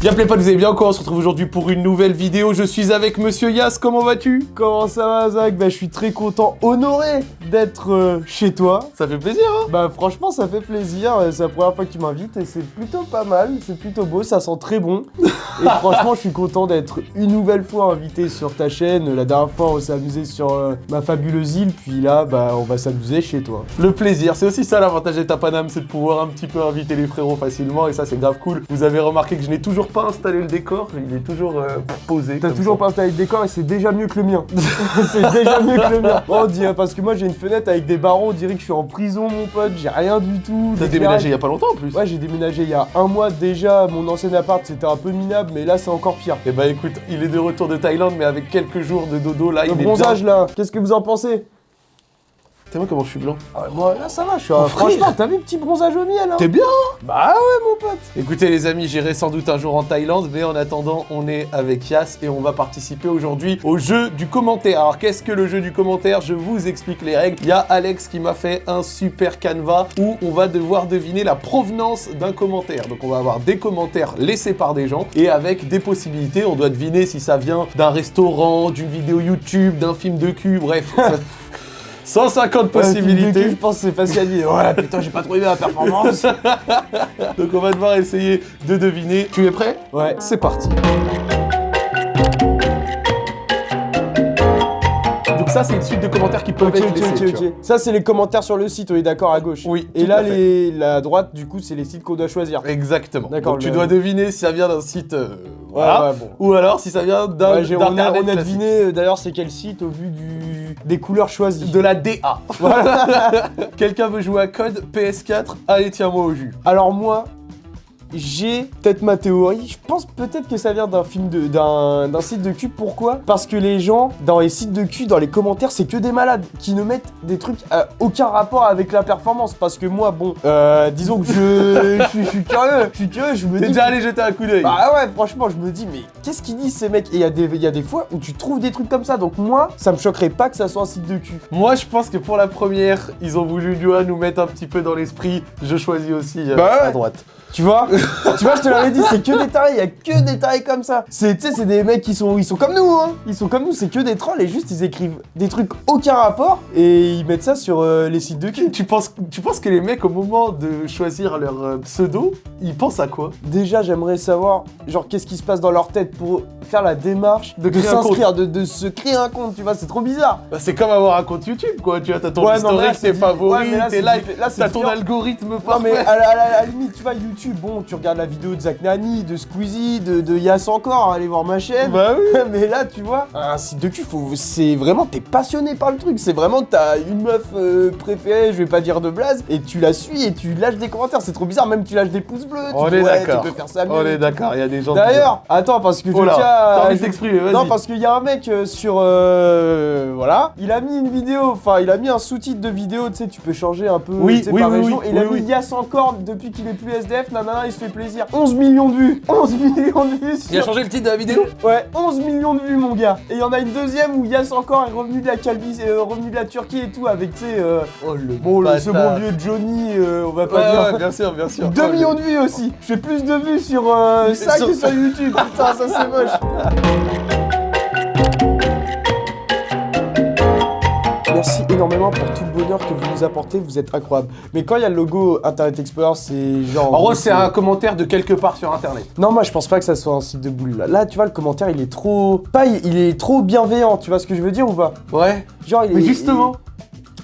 Bien les potes, vous allez bien quoi On se retrouve aujourd'hui pour une nouvelle vidéo. Je suis avec Monsieur Yas, comment vas-tu? Comment ça va Zach? Bah je suis très content, honoré d'être euh, chez toi. Ça fait plaisir hein? Bah franchement ça fait plaisir, euh, c'est la première fois que tu m'invites et c'est plutôt pas mal, c'est plutôt beau, ça sent très bon. et franchement je suis content d'être une nouvelle fois invité sur ta chaîne. La dernière fois on s'est amusé sur euh, ma fabuleuse île, puis là bah on va s'amuser chez toi. Le plaisir, c'est aussi ça l'avantage d'être à Paname, c'est de pouvoir un petit peu inviter les frérots facilement et ça c'est grave cool. Vous avez remarqué que je n'ai toujours pas installé le décor, il est toujours euh, posé. T'as toujours ça. pas installé le décor et c'est déjà mieux que le mien. c'est déjà mieux que le mien. Oh, on dirait parce que moi j'ai une fenêtre avec des barreaux, on dirait que je suis en prison mon pote, j'ai rien du tout. T'as déménagé il y a pas longtemps en plus Ouais, j'ai déménagé il y a un mois déjà. Mon ancien appart, c'était un peu minable, mais là, c'est encore pire. Et bah écoute, il est de retour de Thaïlande mais avec quelques jours de dodo là, Le il bronzage, est là, qu'est-ce que vous en pensez? T'es moi comment je suis blanc? Ah, Moi, là, ça va, je suis un... Franchement, t'as vu, petit bronzage au miel, hein? T'es bien Bah ouais, mon pote Écoutez les amis, j'irai sans doute un jour en Thaïlande, mais en attendant, on est avec Yas et on va participer aujourd'hui au jeu du commentaire. Alors qu'est-ce que le jeu du commentaire? Je vous explique les règles. Il y a Alex qui m'a fait un super canevas où on va devoir deviner la provenance d'un commentaire. Donc on va avoir des commentaires laissés par des gens et avec des possibilités, on doit deviner si ça vient d'un restaurant, d'une vidéo YouTube, d'un film de cul, bref. 150 Ouais, possibilités. je pense que c'est facile à dire. Ouais, putain, j'ai pas trouvé la performance. Donc on va devoir essayer de deviner. Tu es prêt? Ouais. C'est parti. Ça, c'est une suite de commentaires qui peuvent Ok, être ok, laissés. Ça, c'est les commentaires sur le site, on est d'accord, à gauche. Oui, Et là, les... la droite, du coup, c'est les sites qu'on doit choisir. Exactement. D'accord, Donc tu dois deviner si ça vient d'un site... euh, voilà. ouais, bon. Ou alors si ça vient d'un Ouais, on a, on deviné, euh, d'ailleurs, c'est quel site au vu du... des couleurs choisies. De la DA. Quelqu'un veut jouer à code PS4 Allez, tiens-moi au jus. Alors moi, j'ai peut-être ma théorie. Je pense peut-être que ça vient d'un film de d'un site de cul. Pourquoi? Parce que les gens dans les sites de cul, dans les commentaires, c'est que des malades qui ne mettent des trucs à aucun rapport avec la performance. Parce que moi, bon, euh, disons que je, je, suis- je suis curieux, je suis curieux, je me T'es dis. déjà allé jeter un coup d'œil Bah ouais, franchement, je me dis, mais qu'est-ce qu'ils disent ces mecs? Et il y, a des- il y a des fois où tu trouves des trucs comme ça. Donc moi, ça me choquerait pas que ça soit un site de cul. Moi, je pense que pour la première, ils ont voulu nous mettre un petit peu dans l'esprit. Je choisis aussi euh, Bah ouais. à droite. Tu vois? Tu vois, je te l'avais dit, c'est que des tarés, il y a que des tarés comme ça. C'est, tu sais, c'est des mecs qui sont, ils sont comme nous, hein. Ils sont comme nous, c'est que des trolls et juste ils écrivent des trucs aucun rapport et ils mettent ça sur euh, les sites de cul. Tu penses, tu penses que les mecs, au moment de choisir leur euh, pseudo, ils pensent à quoi? Déjà, j'aimerais savoir, genre, qu'est-ce qui se passe dans leur tête pour faire la démarche De s'inscrire, de, de se créer un compte, tu vois, c'est trop bizarre. Bah, C'est comme avoir un compte YouTube, quoi. Tu vois, t'as ton Ouais, non, mais là, historique, tes favoris, ouais, mais tes likes, diffé- là, c'est t'as ton algorithme Non parfait. mais à la, à la- à la limite, tu vois, YouTube, bon, tu regardes la vidéo de Zach Nani, de Squeezie, de, de Yass encore, allez voir ma chaîne. Bah oui. mais là, tu vois, un site de cul, faut, c'est vraiment, t'es passionné par le truc. C'est vraiment, t'as une meuf euh, préférée, je vais pas dire de blaze, et tu la suis et tu lâches des commentaires. C'est trop bizarre, même tu lâches des pouces bleus. tu On dis, est ouais, d'accord. Tu peux faire ça mieux. On est d'accord, il y a des gens. D'ailleurs, attends, parce que Oh là, envie de vas-y. Non, parce qu'il y a un mec euh, sur. euh, voilà. Il a mis une vidéo, enfin, il a mis un sous-titre de vidéo, tu sais, tu peux changer un peu Oui, par oui, région. et il a mis. Yass encore depuis qu'il est plus SDF, nanana, il se fait plaisir. 11 millions de vues 11 millions de vues Il a changé le titre de la vidéo? Ouais, 11 millions de vues, mon gars. Et il y en a une deuxième où Yass encore est revenu de la Calvis, euh, revenu de la Turquie et tout, avec, tu sais, euh, Oh le bon, le, ce bon vieux Johnny, euh, on va Ouais, pas dire. ouais, bien sûr, bien sûr. 2 Oh, le- millions de vues aussi. Je fais plus de vues sur euh, ça Sur- que sur YouTube. Putain, ça c'est moche. Merci énormément pour tout le bonheur que vous nous apportez, vous êtes incroyable. Mais quand il y a le logo Internet Explorer, c'est genre. En gros, c'est un commentaire de quelque part sur internet. Non, moi je pense pas que ça soit un site de boule là. Là, tu vois, le commentaire il est trop. Pas, il est trop bienveillant, tu vois ce que je veux dire ou pas? Ouais. Genre, il Mais est. justement.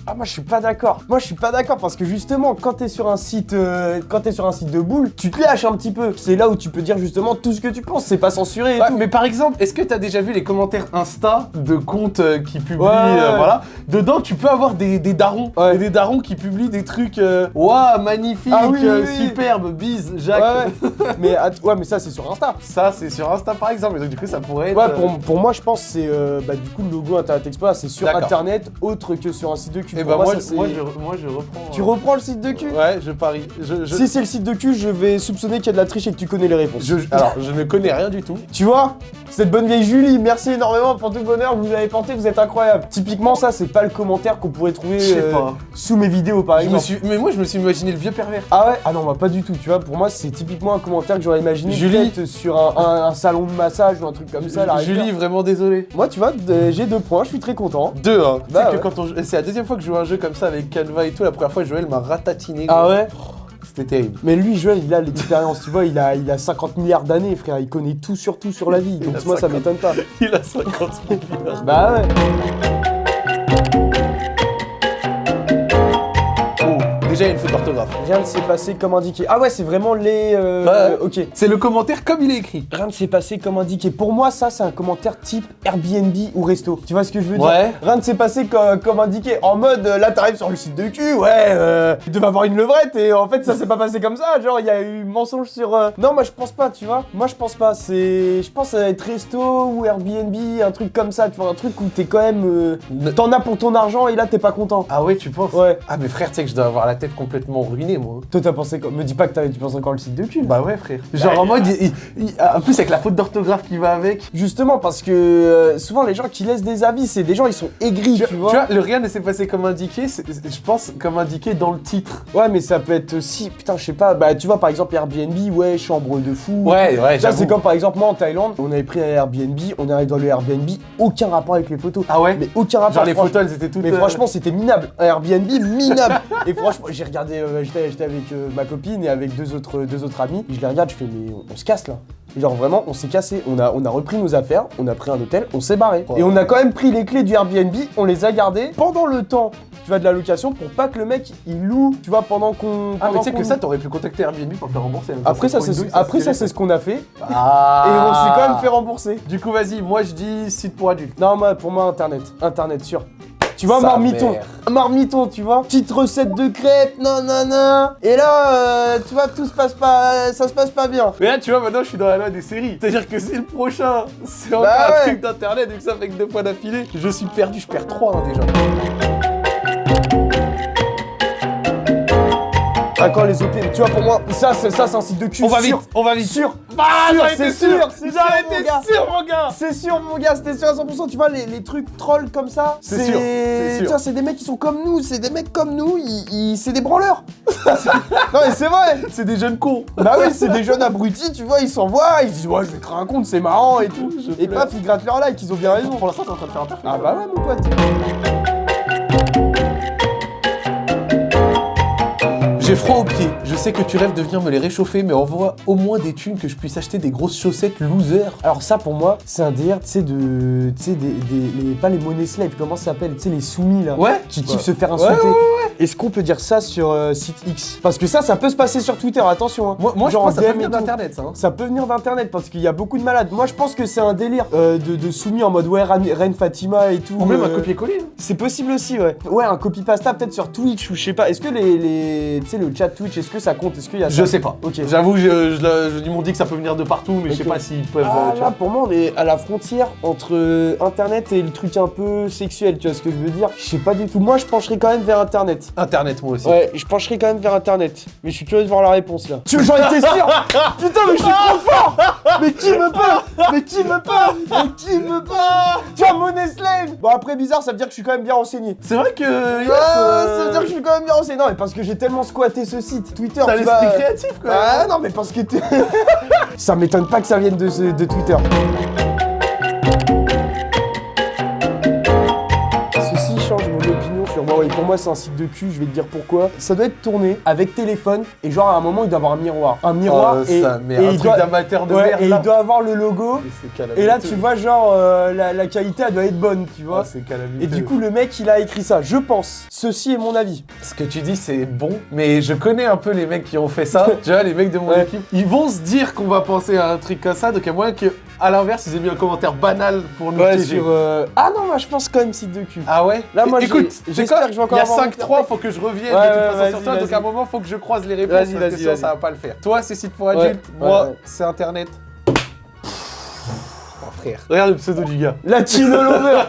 Ah moi je suis pas d'accord. Moi je suis pas d'accord parce que justement quand t'es sur un site euh, quand t'es sur un site de boule, tu te lâches un petit peu. C'est là où tu peux dire justement tout ce que tu penses, c'est pas censuré et Ouais, tout. mais par exemple, est-ce que t'as déjà vu les commentaires Insta de comptes euh, qui publient, Ouais, euh, ouais. voilà Dedans, tu peux avoir des, des darons, des darons qui publient des trucs, euh, waouh, magnifique, Ah oui, oui, oui. superbe, bise, Jacques. ouais. mais att- ouais mais ça c'est sur Insta. Ça, c'est sur Insta par exemple, et donc du coup, ça pourrait être. Ouais pour, pour moi je pense que c'est euh, bah, du coup le logo Internet Explorer c'est sur internet autre que sur un site de cul. Et Pour bah, moi, ça, je- c'est- moi, je, moi, je reprends. Tu euh, reprends le site de cul Ouais, je parie. Je, je, Si c'est le site de cul, je vais soupçonner qu'il y a de la triche et que tu connais les réponses. alors, je ne connais rien du tout. Tu vois? Cette bonne vieille Julie, merci énormément pour tout le bonheur que vous avez porté, vous êtes incroyable. Typiquement, ça, c'est pas le commentaire qu'on pourrait trouver euh, pas. sous mes vidéos, par exemple. suis... Mais moi, je me suis imaginé le vieux pervers. Ah ouais? Ah non, bah pas du tout, tu vois. Pour moi, c'est typiquement un commentaire que j'aurais imaginé Julie. peut-être sur un, un- un salon de massage ou un truc comme ça. Julie, vraiment désolé. Moi, tu vois, de- j'ai deux points, je suis très content. Deux, hein. Bah sais que quand on... C'est la deuxième fois que à un jeu comme ça avec Canva et tout. La première fois, Joël m'a ratatiné. Ah ouais? C'était terrible. Mais lui, Joël, il a l'expérience, tu vois, il a, il a 50 milliards d'années, frère, il connaît tout sur tout sur la vie. Donc moi, ça 50. m'étonne pas. Il a 50 milliards. Bah ouais. Déjà, une faute d'orthographe. Rien ne s'est passé comme indiqué. Ah ouais, c'est vraiment les... euh, Ouais. Ok. C'est le commentaire comme il est écrit. Rien ne s'est passé comme indiqué. Pour moi, ça, c'est un commentaire type Airbnb ou resto. Tu vois ce que je veux dire? Ouais. Rien ne s'est passé co- comme indiqué. En mode, euh, là, t'arrives sur le site de cul, ouais, euh, tu devais avoir une levrette et en fait, ça s'est pas passé comme ça. Genre, il y a eu mensonge sur. euh, Non, moi, je pense pas, tu vois. Moi, je pense pas. C'est. Je pense à être resto ou Airbnb, un truc comme ça. Tu vois, un truc où t'es quand même. T'en as pour ton argent et là, t'es pas content. Ah ouais, tu penses? Ouais. Ah mais frère, tu sais que je dois avoir la tête complètement ruinée, moi. Toi, t'as pensé quoi? Me dis pas que tu penses encore le site de cul. Bah ouais, frère. Genre en mode, il- il- il- en plus avec la faute d'orthographe qui va avec. Justement, parce que euh, souvent, les gens qui laissent des avis, c'est des gens, ils sont aigris, tu, Tu vois. vois, le rien ne s'est passé comme indiqué, je pense comme indiqué dans le titre. Ouais, mais ça peut être aussi, putain, je sais pas, bah tu vois par exemple Airbnb, ouais, chambre de fou. Ouais, ouais, Ça, c'est comme par exemple moi en Thaïlande, on avait pris un Airbnb, on arrive dans le Airbnb, aucun rapport avec les photos. Ah ouais? Mais aucun rapport. Genre les photos, elles étaient toutes. Mais euh, franchement, c'était minable. Un Airbnb minable. et franchement, j'ai regardé, euh, j'étais avec euh, ma copine et avec deux autres, deux autres amis. Je les regarde, je fais, mais on, on se casse là. Et genre vraiment, on s'est cassé. On a, on a repris nos affaires, on a pris un hôtel, on s'est barré. Et on a quand même pris les clés du Airbnb, on les a gardées pendant le temps. Tu vas de la location pour pas que le mec il loue, tu vois, pendant qu'on. Ah mais tu sais que ça, t'aurais pu contacter Airbnb pour le faire rembourser. hein. Après ça, c'est douille, après ça, c'est ce qu'on a fait. Ah Et on s'est quand même fait rembourser. Du coup, vas-y, moi je dis site pour adultes. Non, moi, pour moi, Internet. Internet, sûr. Tu vois, Sa marmiton. mère. Marmiton, tu vois. Petite recette de crêpes, non, non, non. Et là, euh, tu vois, tout se passe pas, ça se passe pas bien. Mais là, tu vois, maintenant je suis dans la loi des séries. C'est-à-dire que c'est le prochain. C'est encore Bah un truc d'internet, vu que ça fait que deux fois d'affilée. Je suis perdu, je perds trois hein, déjà. Quand les OP, tu vois, pour moi, ça, c'est ça, c'est un site de cul. On va sûr. vite, on va vite. Sûr. C'est étais sûr, étais gars. sûr, mon gars. C'est sûr, mon gars, c'était sûr à 100%. Tu vois, les, les trucs trolls comme ça, C'est sûr. Tu vois, c'est des mecs qui sont comme nous, c'est des mecs comme nous, ils, ils- c'est des branleurs. non, mais c'est vrai. C'est des jeunes cons. Bah oui, c'est des jeunes abrutis, tu vois, ils s'envoient, ils disent ouais, je vais un compte, c'est marrant et tout. Je Et paf, ils grattent leur like, ils ont bien raison. Pour l'instant, t'es en train de faire un taf. Ah bah ouais, mon pote. J'ai froid aux pieds. Je sais que tu rêves de venir me les réchauffer, mais envoie au moins des thunes que je puisse acheter des grosses chaussettes loser. Alors ça, pour moi, c'est un délire, tu sais, de... Tu sais, des, des- les- pas les money slaves, comment ça s'appelle Tu sais, les soumis, là. Ouais. Qui kiffent Ouais. se faire Ouais, insulter. ouais, Est-ce qu'on peut dire ça sur euh, site X? Parce que ça, ça peut se passer sur Twitter, attention. Hein. Moi, moi je pense que ça peut venir d'internet, ça. hein. Ça peut venir d'internet parce qu'il y a beaucoup de malades. Moi je pense que c'est un délire euh, de, de soumis en mode ouais Reine Fatima et tout. Ou même un euh, copier-coller. hein. C'est possible aussi ouais. Ouais un copy pasta peut-être sur Twitch ou je sais pas. Est-ce que les, les tu sais le chat Twitch est-ce que ça compte? Est-ce qu'il y a Je ça? sais pas. Ok. J'avoue, je, je, ils m'ont dit que ça peut venir de partout, mais je sais pas s'ils peuvent. Ah, là, pour moi, on est à la frontière entre Internet et le truc un peu sexuel, tu vois ce que je veux dire? Je sais pas du tout. Moi, je pencherais quand même vers Internet. Internet, moi aussi. Ouais, je pencherais quand même vers Internet. Mais je suis curieux de voir la réponse là. Tu j'en étais sûr Putain, mais je suis trop fort Mais qui me peut Mais qui me peut Mais qui me peut Tu as money slave Bon, après, bizarre, ça veut dire que je suis quand même bien renseigné. C'est vrai que. Yes, euh, ça veut dire que je suis quand même bien renseigné. Non, mais parce que j'ai tellement squatté ce site. Twitter, T'as vas- l'esprit créatif, quoi. Ah non, mais parce que t'es- ça m'étonne pas que ça vienne de, ce- de Twitter. Huawei. Pour moi, c'est un site de cul, je vais te dire pourquoi. Ça doit être tourné avec téléphone et genre à un moment, il doit avoir un miroir. Un miroir Oh, et, ça, mais et un il truc doit... d'amateur de Ouais, merde. et là. il doit avoir le logo. Et là, tu vois, genre, euh, la, la qualité, elle doit être bonne, tu vois. Et du coup, le mec, il a écrit ça. Je pense. Ceci est mon avis. Ce que tu dis, c'est bon, mais je connais un peu les mecs qui ont fait ça. tu vois, les mecs de mon Ouais. équipe, ils vont se dire qu'on va penser à un truc comme ça, donc il y a moyen que, à l'inverse, ils aient mis un commentaire banal pour nous Ouais, sur. euh, Ah non, moi, je pense quand même site de cul. Ah ouais Là, moi, écoute, j'espère que je vais encore Il y a avoir mon 5-3, faut que je revienne Ouais, de toute façon sur toi, donc à un moment, faut que je croise les réponses, Vas-y, parce que vas-y, ça va pas le faire. Toi, c'est site pour adultes, moi, c'est internet. Frère. Regarde le pseudo du gars. Latino Lover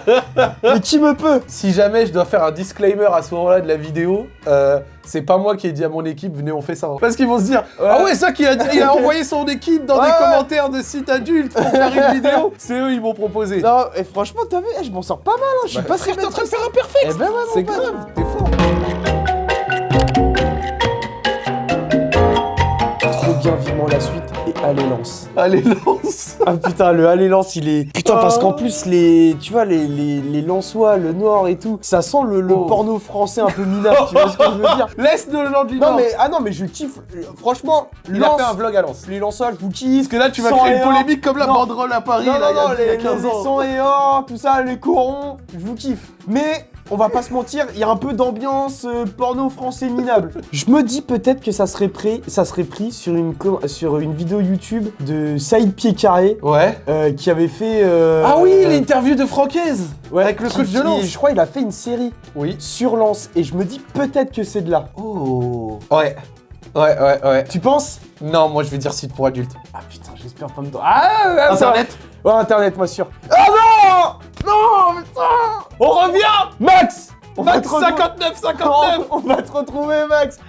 Mais qui me peut Si jamais je dois faire un disclaimer à ce moment-là de la vidéo, euh, c'est pas moi qui ai dit à mon équipe, venez, on fait ça. Parce qu'ils vont se dire, ah ouais, ça qui a, il a envoyé son équipe dans des commentaires de sites adultes pour faire une vidéo. C'est eux, ils m'ont proposé. Non, et franchement, t'as vu, eh, je m'en sors pas mal, hein, je suis Bah, pas très t'es en train de faire un perfect. Eh ben ouais, C'est grave, t'es fort. Trop bien, vivement la suite, et allez, lance. Allez, lance. Ah putain, le allez, lance, il est... Putain, parce qu'en plus, les... Tu vois, les, les, les Lensois, le Nord et tout, ça sent le, le Oh. porno français un peu minable, tu vois ce que je veux dire Laisse nos gens du Non Nord. mais, ah non, mais je kiffe, franchement, Il a fait un vlog à Lens. les Lensois, je vous kiffe. Parce que là, tu vas 100 créer une un. polémique comme la Non. banderole à Paris, Non, là, non, il y a- non, il y a les, 15 les ans. 100 et or, tout ça, les corons, je vous kiffe. Mais on va pas se mentir, il y a un peu d'ambiance euh, porno français minable. Je me dis peut-être que ça serait pris, ça serait pris sur une co- sur une vidéo YouTube de Saïd Pied-Carré Ouais. euh, qui avait fait. euh, Ah oui, euh, l'interview de Francaise ouais, avec le coach de Lens. Je crois il a fait une série Oui. sur Lens et je me dis peut-être que c'est de là. Oh. Ouais. Ouais, ouais, ouais. Tu penses? Non, moi je vais dire site pour adultes. Ah putain, j'espère pas me. Ah, ah, Internet Ouais, internet, moi sûr. Ah non Non, putain On revient Max On Max te retrouver- 59, 59 on va te retrouver, Max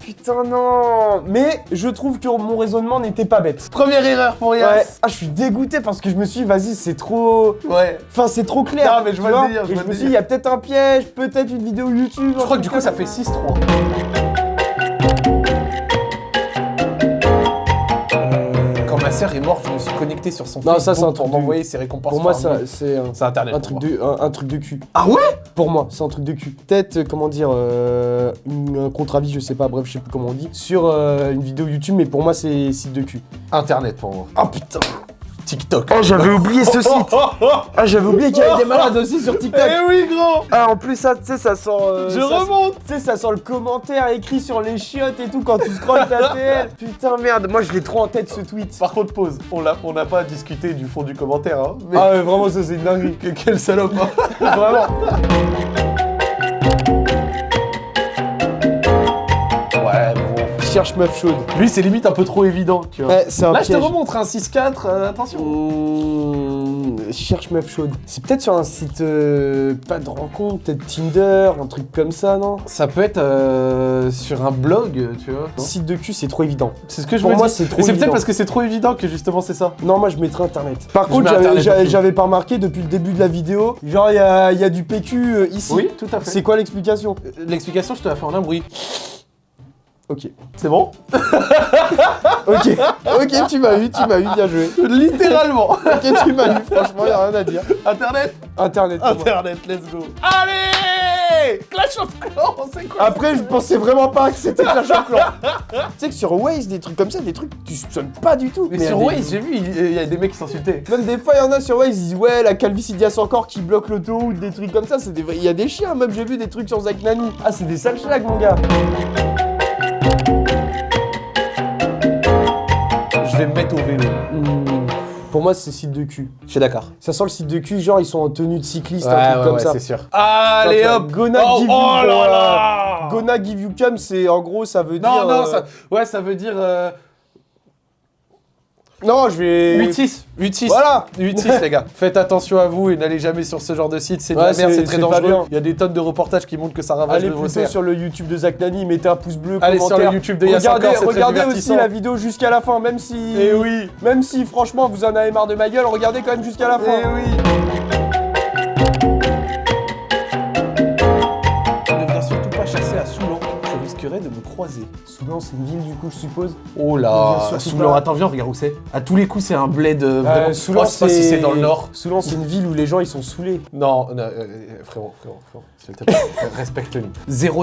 Putain, non Mais je trouve que mon raisonnement n'était pas bête. Première erreur pour Ouais. Yass. Ah, je suis dégoûté parce que je me suis dit, vas-y, c'est trop. Ouais. Enfin, c'est trop clair. Non, mais je vois le délire, je je me suis dit, il y a peut-être un piège, peut-être une vidéo YouTube. Je crois que du coup ça fait 6-3. Est morte, je me suis connecté sur son Non, ça, c'est un pour m'envoyer ses récompenses. Pour moi, c'est un, internet. un truc un, un truc de cul. Ah ouais? Pour moi, c'est un truc de cul. Peut-être, euh, comment dire, euh, une- un contre-avis, je sais pas, bref, je sais plus comment on dit, sur euh, une vidéo YouTube, mais pour moi, c'est site de cul. Internet pour moi. Ah putain TikTok. Oh, j'avais oublié ce site Ah, j'avais oublié qu'il y avait des malades aussi sur TikTok Eh oui, gros Ah, en plus, ça, tu sais, ça sent... euh, Je ça- remonte Tu sais, ça sent le commentaire écrit sur les chiottes et tout quand tu scrolles ta TL. Putain, merde, moi, je l'ai trop en tête, ce tweet. Par contre, pause. On n'a pas discuté du fond du commentaire, hein. Mais Ah, ouais, vraiment, ça, c'est une dinguerie. que- quel salope, hein. Vraiment. Cherche meuf chaude. Lui, c'est limite un peu trop évident, tu vois. Ouais, c'est un Là, je te remontre un 6-4, euh, attention. Mmh, cherche meuf chaude. C'est peut-être sur un site euh, pas de rencontre, peut-être Tinder, un truc comme ça, non? Ça peut être euh, sur un blog, tu vois. Site de cul, c'est trop évident. C'est ce que je Pour me moi, dis. c'est trop Et c'est peut-être parce que c'est trop évident que justement c'est ça. Non, moi je mettrais internet. Par Je contre, j'avais- pas remarqué depuis le début de la vidéo, genre il y a, il y a du PQ euh, ici. Oui, tout à fait. C'est quoi l'explication? L'explication, je te la fais en un bruit. Ok. C'est bon Ok. ok, tu m'as eu, tu m'as eu, bien joué. Littéralement. Ok, tu m'as eu, franchement, y a rien à dire. Internet Internet. Internet, let's go. Allez Clash of Clans, c'est quoi Après, je pensais vraiment pas que c'était Clash of Clans. tu sais que sur Waze, des trucs comme ça, des trucs, tu soupçonnes pas du tout. Mais sur des- Waze, j'ai vu, il il y a des mecs qui s'insultaient. Même des fois, il y en a sur Waze, ils disent ouais, la calvitie d'Ias encore qui bloque l'autoroute, des trucs comme ça. C'est des... Il y a des chiens, même j'ai vu des trucs sur Zach Nani. Ah, c'est des sales schlags, mon gars. Vais me mettre au vélo. Hmm, Pour moi, c'est site de cul. Je suis d'accord. Ça sent le site de cul, genre ils sont en tenue de cycliste, Ouais, un truc ouais, comme ouais, ça. c'est sûr. Allez euh, hop Gonna oh, give you- oh là là Gonna give you cum, c'est en gros, ça veut Non, dire. non, euh, ça, ouais, ça veut dire euh, Non, je vais. 8-6. 8-6. Voilà 8-6 les gars. Faites attention à vous et n'allez jamais sur ce genre de site, c'est de la merde, c'est- très dangereux. Il y a des tonnes de reportages qui montrent que ça ravage Allez le plutôt sur le YouTube de Zach Nani, mettez un pouce bleu, Allez sur le YouTube de regardez, regardez aussi la vidéo jusqu'à la fin, même si. Eh oui Même si franchement vous en avez marre de ma gueule, regardez quand même jusqu'à la fin. Eh oui de me croiser. Soulan, c'est une ville du coup, je suppose. Oh là Soulan, attends, viens, regarde où c'est. À tous les coups, c'est un bled euh, vraiment. Euh, Soulan, Oh, je sais pas si c'est dans le nord. Soulan, c'est une ville où les gens ils sont saoulés. Non, non, euh, euh, frérot, frérot, frérot, s'il te plaît, respecte-nous.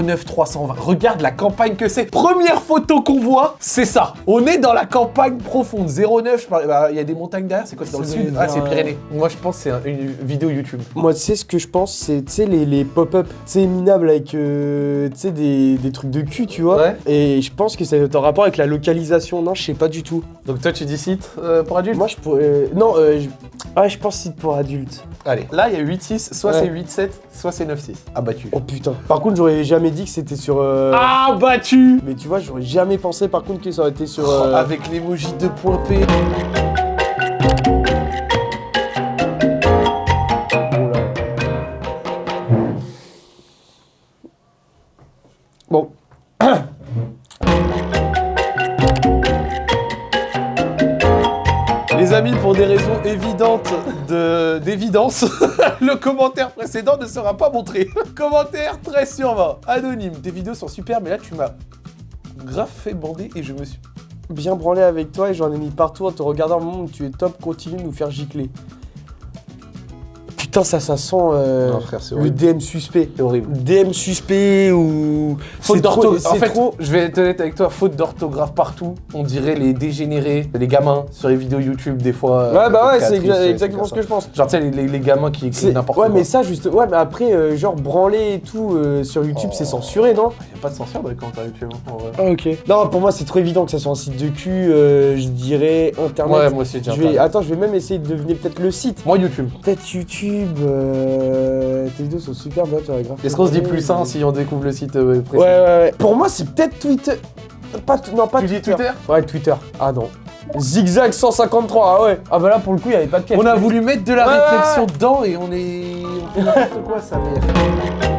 09 320, regarde la campagne que c'est. Première photo qu'on voit, c'est ça. On est dans la campagne profonde. 09, je parle- bah, il y a des montagnes derrière, c'est quoi, c'est dans le sud Ah, c'est euh, Pyrénées. Moi, je pense que c'est un- une vidéo YouTube. Moi, tu sais ce que je pense, c'est tu sais les, les pop-up, tu sais minables avec euh, tu sais des, des trucs de cul, tu vois. Ouais. Et je pense que ça est en rapport avec la localisation. Non, je sais pas du tout. Donc toi, tu dis site euh, pour adultes Moi, je pourrais. euh, non, euh, je... ah, je pense site pour adultes. Allez, là, il y a 8-6, soit Ouais. c'est 8-7, soit c'est 9-6. Abattu. Oh putain. Par contre, j'aurais jamais dit que c'était sur. euh, Ah, battu Mais tu vois, j'aurais jamais pensé par contre que ça aurait été sur. Oh, Avec l'emoji 2.p. le commentaire précédent ne sera pas montré. commentaire très sûrement anonyme. Tes vidéos sont super, mais là tu m'as grave fait bander et je me suis... Bien branlé avec toi et j'en ai mis partout en te regardant où tu es top, continue de nous faire gicler. Putain, ça, ça sent euh, Non, frère, c'est le. DM suspect. C'est horrible. DM suspect ou... Faute d'orthographe. En fait, trop... je vais être honnête avec toi, faute d'orthographe partout. On dirait les dégénérés, les gamins sur les vidéos YouTube des fois. Ouais, bah ouais, c'est exa- exactement ce que je pense. Genre, tu sais, les, les- les gamins qui écrivent n'importe ouais, quoi. mais ça, juste... Ouais, mais après, euh, genre, branler et tout euh, sur YouTube, Oh. c'est censuré, non Il a pas de censure dans les commentaires YouTube, hein, en vrai. Ah, ok. Non, pour moi, c'est trop évident que ça soit un site de cul, euh, je dirais Internet. Ouais, moi aussi, je vais... Attends, je vais même essayer de deviner peut-être le site. Moi, YouTube. Peut-être YouTube, euh... tes vidéos sont super bien, tu as grave. Est-ce qu'on se dit plus sain si on découvre le site euh, Ouais, précis ouais, ouais. Pour moi, c'est peut-être Twitter. Pas, non, pas Tu dis Twitter Ouais, Twitter. Ah non. Zigzag 153, ah ouais. Ah bah là, pour le coup, il n'y avait pas de cache. On a voulu mettre de la Ouais, réflexion dedans et on est. On fait n'importe quoi, ça mère.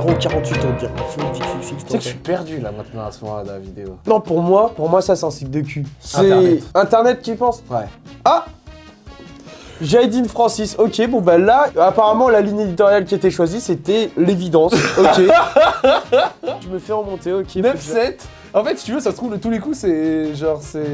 048, on dirait. Tu sais que je suis perdu là maintenant à ce moment-là de la vidéo. Non, pour moi, pour moi, ça, c'est un site de cul. C'est Internet. Internet, tu penses Ouais. Ah Jaidine Francis, ok, bon bah là, apparemment la ligne éditoriale qui était choisie c'était l'évidence, ok. je me fais remonter, ok. faut que je- 9-7 En fait, si tu veux, ça se trouve, de tous les coups, c'est genre, c'est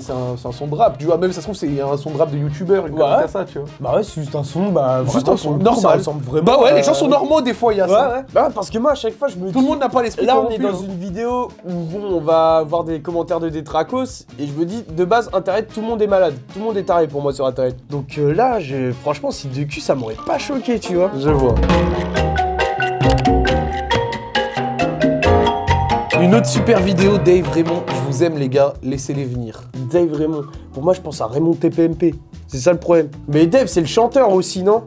c'est un, c'est un son de rap. Tu vois, même ça se trouve, c'est un son de rap de youtubeur, une Ouais. connerie comme ça, tu vois. Bah ouais, c'est juste un son, bah Juste vraiment, un son coup, Ça normal. ressemble vraiment. Bah ouais, les gens sont normaux des fois, il y a Ouais, ça. ouais. Bah, parce que moi, à chaque fois, je me Tout dis. le monde n'a pas l'esprit Là, on corrompu, est dans hein. une vidéo où bon, on va avoir des commentaires de détracos et je me dis de base internet tout le monde est malade, tout le monde est taré pour moi sur internet. Donc euh, là, je, franchement, site de cul, ça m'aurait pas choqué, tu vois. Je vois. Une autre super vidéo, Dave Raymond. Je vous aime, les gars. Laissez-les venir. Dave Raymond. Pour moi, je pense à Raymond TPMP. C'est ça le problème. Mais Dave, c'est le chanteur aussi, non?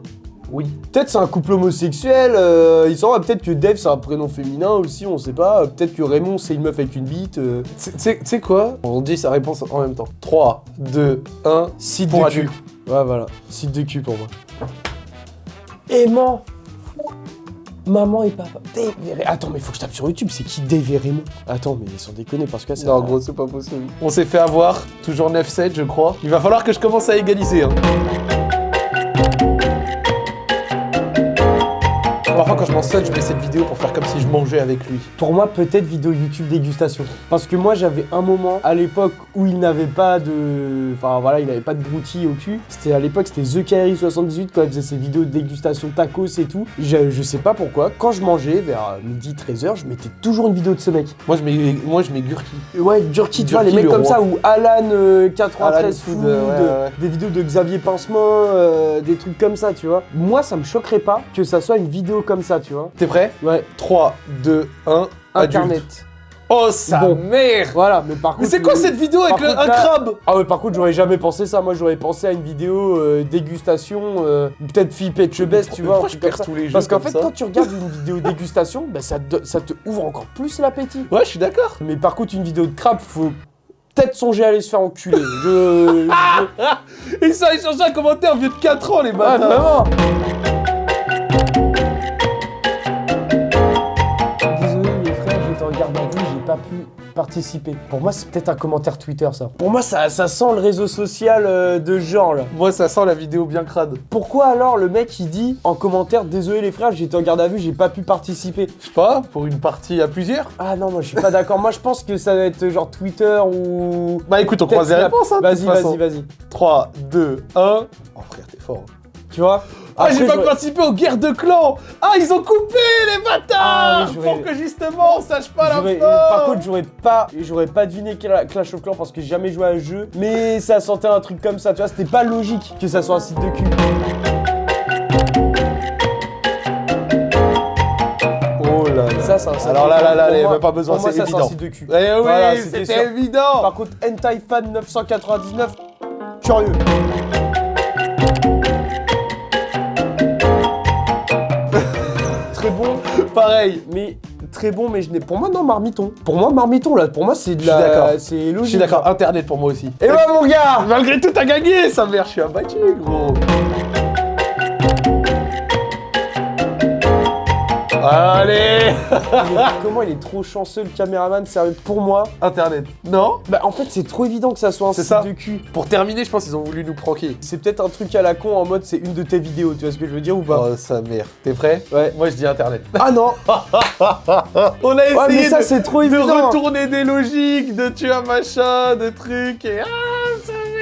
Oui. Peut-être c'est un couple homosexuel. euh, il s'en va. Peut-être que Dave c'est un prénom féminin aussi, on sait pas. Peut-être que Raymond c'est une meuf avec une bite. euh. Tu sais- quoi? On dit sa réponse en même temps. 3, 2, 1. Site de cul. Ouais, voilà. Site de cul pour moi. Aimant Maman et papa. Ray- Attends, mais faut que je tape sur YouTube. C'est qui Raymond Attends, mais sans déconner parce que ça. Non, gros, c'est pas possible. On s'est fait avoir. Toujours 9-7, je crois. Il va falloir que je commence à égaliser. Hein. Je m'en sonne, je mets cette vidéo pour faire comme si je mangeais avec lui. Pour moi, peut-être vidéo YouTube dégustation. Parce que moi, j'avais un moment à l'époque où il n'avait pas de. Enfin voilà, il n'avait pas de broutilles au cul. C'était à l'époque, c'était The Carry 78 quand il faisait ses vidéos de dégustation tacos et tout. Je, je sais pas pourquoi. Quand je mangeais vers midi 13h, je mettais toujours une vidéo de ce mec. Moi, je mets, moi, je mets Gurki. Ouais, Durki, tu vois, les mecs le comme roi. ça, ou Alan euh, 93 Alan Food, euh, ouais, ouais, ouais. des vidéos de Xavier Pincement, euh, des trucs comme ça, tu vois. Moi, ça me choquerait pas que ça soit une vidéo comme ça, tu vois. T'es prêt Ouais, 3, 2, 1. Internet. Oh, sa Bon. mère Voilà, mais par contre. Mais c'est quoi cette vidéo avec le- contre, un là- crabe Ah ouais, par contre, j'aurais jamais pensé ça. Moi, j'aurais pensé à une vidéo euh, dégustation, euh, peut-être fille Pet Best, tu vois. Pourquoi je perds ça. tous les jeux Parce qu'en fait, ça quand tu regardes une vidéo dégustation, bah, ça, te, ça te ouvre encore plus l'appétit. Ouais, je suis d'accord. Mais par contre, une vidéo de crabe, faut peut-être songer à aller se faire enculer. Je. je- Ils sont échangés un commentaire vieux de 4 ans, les Ah, bâtards. vraiment pas pu participer. Pour moi, c'est peut-être un commentaire Twitter, ça. Pour moi, ça, ça sent le réseau social euh, de genre, là. Moi, ça sent la vidéo bien crade. Pourquoi alors le mec il dit en commentaire désolé les frères j'étais en garde à vue j'ai pas pu participer Je sais pas, pour une partie à plusieurs? Ah non moi je suis pas d'accord moi je pense que ça va être genre Twitter ou Bah écoute, on croise les réponses, hein. Vas-y vas-y vas-y 3, 2, 1. Oh frère, t'es fort. hein. Tu vois. Ah, j'ai pas participé aux guerres de clans. Ah, ils ont coupé les bâtards Ah, oui, Pour que justement on sache pas la fin Par contre j'aurais pas j'aurais pas deviné Cla- Clash of Clans parce que j'ai jamais joué à un jeu mais ça sentait un truc comme ça tu vois c'était pas logique que ça soit un site de cul. Oh là là. ça un site Alors là, là, là, moi- avait pas besoin, c'est ça, c'est un évident. site de cul. Eh oui, Voilà, c'était évident. Par contre, Hentai Fan 999, curieux. Pareil mais très bon, mais je n'ai. Pour moi, non, marmiton. Pour moi, marmiton là. Pour moi, c'est de Je suis la. d'accord. C'est logique. Je suis d'accord, internet pour moi aussi. Et ouais, mon gars. Malgré tout, t'as gagné, sa mère, je suis abattu, gros. Allez comment il est trop chanceux le caméraman, sérieux, pour moi. Internet. Non Bah en fait c'est trop évident que ça soit un C'est site ça. de cul. Pour terminer, je pense qu'ils ont voulu nous pranker. C'est peut-être un truc à la con en mode c'est une de tes vidéos, tu vois ce que je veux dire ou pas? Oh, sa mère. T'es prêt? Ouais. Moi, je dis Internet. Ah non On a essayé Ouais mais ça de, c'est trop de retourner des logiques, de tuer un machin, de trucs, et... Ah, pas...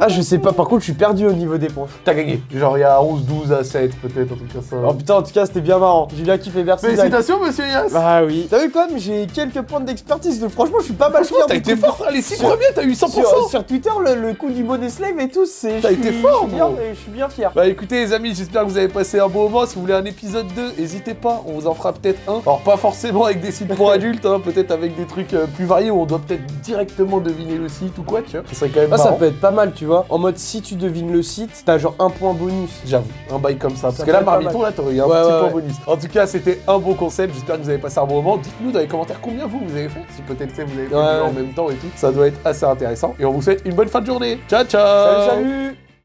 Ah je sais pas, par contre je suis perdu au niveau des points. T'as gagné. Genre, il y a 11, 12 à 7, peut-être, un truc comme ça. Oh putain en tout cas c'était bien marrant. Julien qui fait merci. Félicitations, monsieur Yass Bah oui. T'as vu quand même j'ai quelques points d'expertise, donc franchement je suis pas mal fier. T'as été fort, les 6 Sur- premiers, t'as eu 100% Sur, sur Twitter, le, le coup du bonnet slave et tout, c'est. T'as été fort, je suis bien, gros. Je suis bien fier. Bah écoutez les amis, j'espère que vous avez passé un bon moment. Si vous voulez un épisode 2, n'hésitez pas, on vous en fera peut-être un. Alors pas forcément avec des sites pour adultes, hein, peut-être avec des trucs euh, plus variés où on doit peut-être directement deviner le site ou quoi, tu vois. Ça serait quand même Ah, ça peut être pas mal, tu vois. En mode, si tu devines le site, t'as genre un point bonus. J'avoue, un bail comme ça. Parce Ça que là, Marmiton, là, t'aurais eu un Ouais, petit ouais, point ouais. bonus. En tout cas, c'était un bon concept. J'espère que vous avez passé un bon moment. Dites-nous dans les commentaires combien vous, vous avez fait. Si peut-être sais, vous avez fait en même temps et tout. Ça doit être assez intéressant. Et on vous souhaite une bonne fin de journée. Ciao, ciao Salut, salut